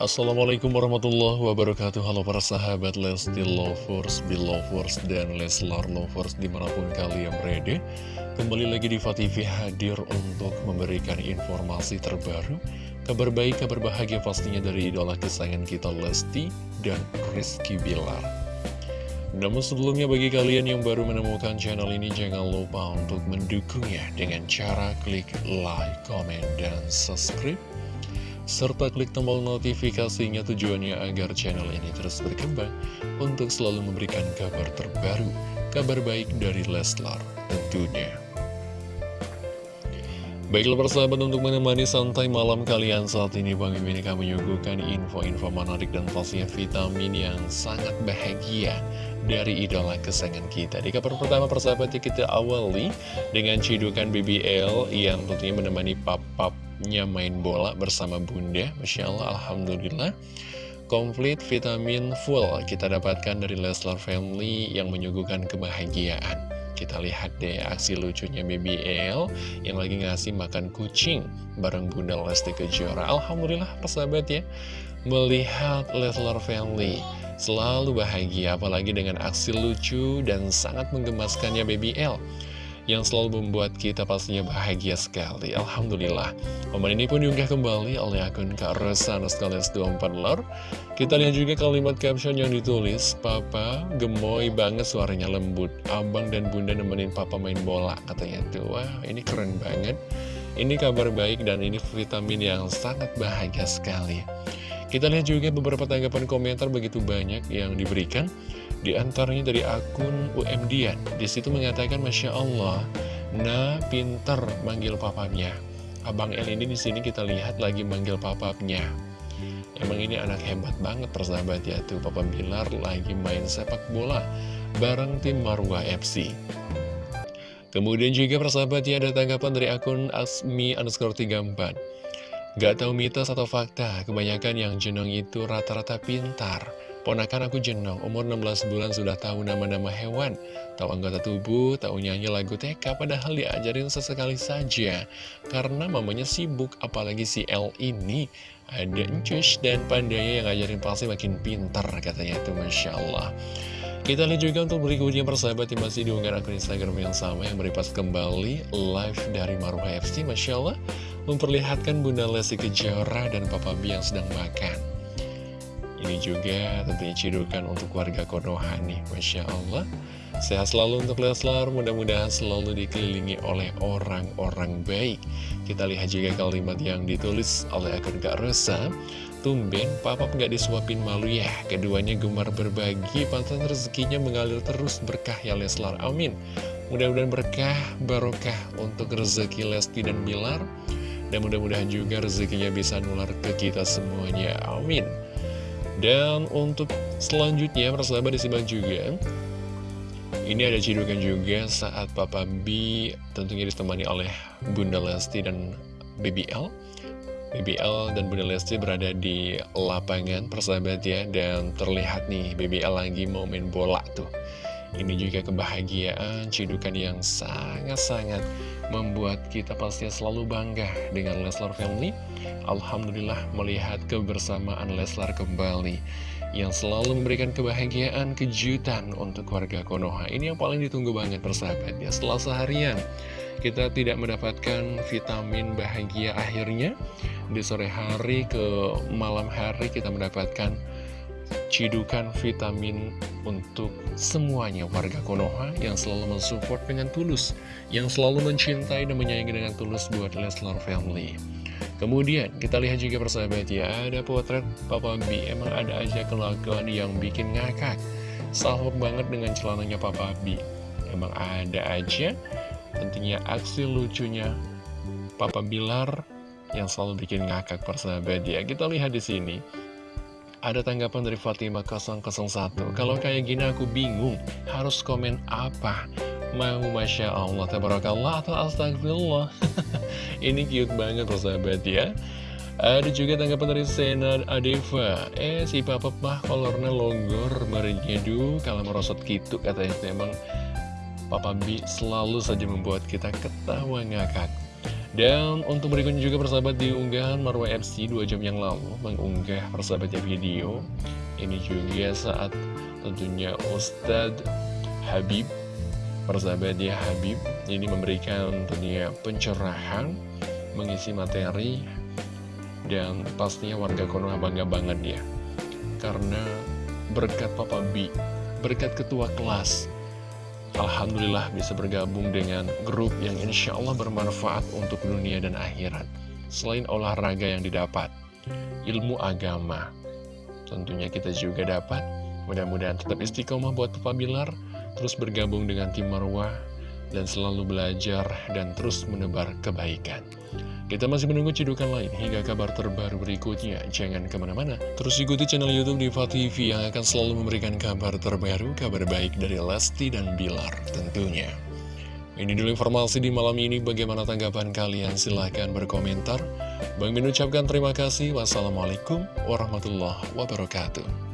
Assalamualaikum warahmatullahi wabarakatuh. Halo para sahabat Lesti Lovers, Belovers, dan Leslar Lovers di mana pun kalian berada. Kembali lagi di TV hadir untuk memberikan informasi terbaru Kabar baik, kabar bahagia pastinya dari idola kesayangan kita Lesti dan Rizky Bilar. Namun sebelumnya bagi kalian yang baru menemukan channel ini Jangan lupa untuk mendukungnya dengan cara klik like, comment, dan subscribe serta klik tombol notifikasinya tujuannya agar channel ini terus berkembang untuk selalu memberikan kabar terbaru, kabar baik dari Leslar tentunya. Baiklah persahabat untuk menemani santai malam kalian saat ini Bang Mimin akan menyuguhkan info-info menarik dan pastinya vitamin yang sangat bahagia dari idola kesayangan kita Di kabar pertama persahabat kita awali dengan cidukan BBL yang tentunya menemani pap-pap nya main bola bersama bunda. Masya Allah, Alhamdulillah. Komplit vitamin full kita dapatkan dari Leslar Family yang menyuguhkan kebahagiaan. Kita lihat deh aksi lucunya BBL yang lagi ngasih makan kucing bareng Bunda Lesti Kejora. Alhamdulillah persahabat ya. Melihat Leslar Family selalu bahagia apalagi dengan aksi lucu dan sangat menggemaskannya BBL yang selalu membuat kita pastinya bahagia sekali. Alhamdulillah. Momen ini pun diunggah kembali oleh akun Kak Resa Naskales 24 Lor. Kita lihat juga kalimat caption yang ditulis, Papa gemoy banget suaranya lembut. Abang dan bunda nemenin papa main bola. Katanya tuh, wah ini keren banget. Ini kabar baik dan ini vitamin yang sangat bahagia sekali. Kita lihat juga beberapa tanggapan komentar begitu banyak yang diberikan. Di antaranya dari akun UMDian. Di situ mengatakan Masya Allah, nah pinter manggil papanya. Abang El ini di sini kita lihat lagi manggil papapnya. Emang ini anak hebat banget persahabat ya tuh Papa Bilar lagi main sepak bola bareng tim Marwah FC. Kemudian juga persahabat ya ada tanggapan dari akun Asmi underscore 34. Gak tahu mitos atau fakta, kebanyakan yang jenong itu rata-rata pintar. Ponakan aku jenong, umur 16 bulan sudah tahu nama-nama hewan, tahu anggota tubuh, tahu nyanyi lagu TK, padahal diajarin sesekali saja. Karena mamanya sibuk, apalagi si L ini ada encus dan pandanya yang ngajarin pasti makin pintar katanya itu Masya Allah. Kita lihat juga untuk berikutnya persahabat yang masih diunggah akun Instagram yang sama yang beripas kembali live dari Maruha FC Masya Allah memperlihatkan Bunda Lesti Kejora dan Papa B yang sedang makan. Ini juga tentunya cidukan untuk warga Konoha nih, Masya Allah. Sehat selalu untuk Leslar, mudah-mudahan selalu dikelilingi oleh orang-orang baik. Kita lihat juga kalimat yang ditulis oleh akun Kak Rosa. Tumben, papa nggak disuapin malu ya. Keduanya gemar berbagi, pantas rezekinya mengalir terus berkah ya Leslar. Amin. Mudah-mudahan berkah, barokah untuk rezeki Lesti dan Bilar. Dan mudah-mudahan juga rezekinya bisa nular ke kita semuanya. Amin. Dan untuk selanjutnya, persahabat disimak juga Ini ada cidukan juga saat Papa B tentunya ditemani oleh Bunda Lesti dan BBL BBL dan Bunda Lesti berada di lapangan persahabat ya Dan terlihat nih BBL lagi mau main bola tuh Ini juga kebahagiaan, cidukan yang sangat-sangat membuat kita pasti selalu bangga dengan Leslar Family. Alhamdulillah melihat kebersamaan Leslar kembali yang selalu memberikan kebahagiaan, kejutan untuk warga Konoha. Ini yang paling ditunggu banget persahabat ya. Setelah seharian kita tidak mendapatkan vitamin bahagia akhirnya, di sore hari ke malam hari kita mendapatkan cidukan vitamin untuk semuanya warga Konoha yang selalu mensupport dengan tulus, yang selalu mencintai dan menyayangi dengan tulus buat Leslar Family. Kemudian kita lihat juga persahabat ya, ada potret Papa B, emang ada aja kelakuan yang bikin ngakak. Salvok banget dengan celananya Papa B. Emang ada aja tentunya aksi lucunya Papa Bilar yang selalu bikin ngakak persahabat ya. Kita lihat di sini. Ada tanggapan dari Fatima 001 Kalau kayak gini aku bingung Harus komen apa? Mau Masya Allah Tabarakallah atau Astagfirullah? Ini cute banget sahabat ya. Ada juga tanggapan dari Sena Adeva. Eh si papa mah kolornya longgor Merenyedu kalau merosot gitu Katanya. Memang Papa B selalu saja membuat kita ketawa ngakak Dan untuk berikutnya juga persahabat di unggahan Marwa FC 2 jam yang lalu mengunggah persahabatnya video. Ini juga saat tentunya Ustadz Habib persahabatnya Habib ini memberikan tentunya pencerahan mengisi materi dan pastinya warga Konoha bangga banget ya. Karena berkat Papa B berkat ketua kelas Alhamdulillah bisa bergabung dengan grup yang insya Allah bermanfaat untuk dunia dan akhirat. Selain olahraga yang didapat ilmu agama tentunya kita juga dapat. Mudah-mudahan tetap istiqomah buat Papa Bilar terus bergabung dengan tim Marwah dan selalu belajar dan terus menebar kebaikan. Kita masih menunggu cidukan lain hingga kabar terbaru berikutnya. Jangan ke mana-mana, terus ikuti channel Youtube Diva TV yang akan selalu memberikan kabar terbaru, kabar baik dari Lesti dan Bilar tentunya. Ini dulu informasi di malam ini, bagaimana tanggapan kalian? Silahkan berkomentar. Bang Min ucapkan terima kasih. Wassalamualaikum warahmatullahi wabarakatuh.